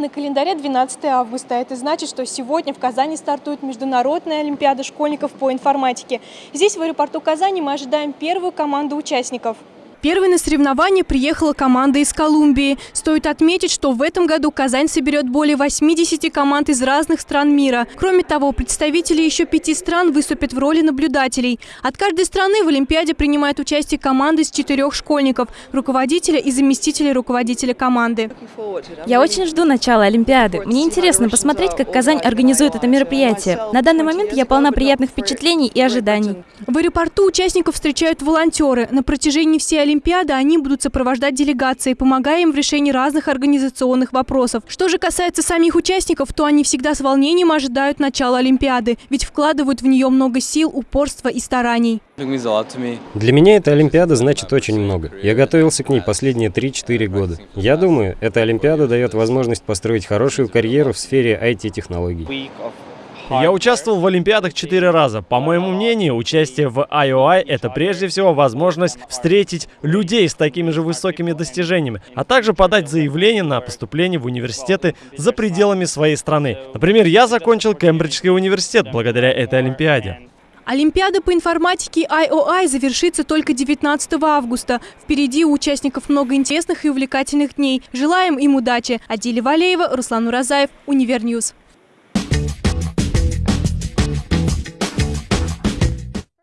На календаре 12 августа. Это значит, что сегодня в Казани стартует Международная Олимпиада школьников по информатике. Здесь, в аэропорту Казани, мы ожидаем первую команду участников. Первой на соревнования приехала команда из Колумбии. Стоит отметить, что в этом году Казань соберет более 80 команд из разных стран мира. Кроме того, представители еще пяти стран выступят в роли наблюдателей. От каждой страны в Олимпиаде принимает участие команда из четырех школьников, руководителя и заместителя руководителя команды. Я очень жду начала Олимпиады. Мне интересно посмотреть, как Казань организует это мероприятие. На данный момент я полна приятных впечатлений и ожиданий. В аэропорту участников встречают волонтеры. На протяжении всей Олимпиады они будут сопровождать делегации, помогая им в решении разных организационных вопросов. Что же касается самих участников, то они всегда с волнением ожидают начала Олимпиады, ведь вкладывают в нее много сил, упорства и стараний. Для меня эта Олимпиада значит очень много. Я готовился к ней последние 3-4 года. Я думаю, эта Олимпиада дает возможность построить хорошую карьеру в сфере IT-технологий. Я участвовал в Олимпиадах четыре раза. По моему мнению, участие в IOI — это прежде всего возможность встретить людей с такими же высокими достижениями, а также подать заявление на поступление в университеты за пределами своей страны. Например, я закончил Кембриджский университет благодаря этой Олимпиаде. Олимпиада по информатике IOI завершится только 19 августа. Впереди у участников много интересных и увлекательных дней. Желаем им удачи. Адиля Валеева, Руслан Уразаев, Univer News.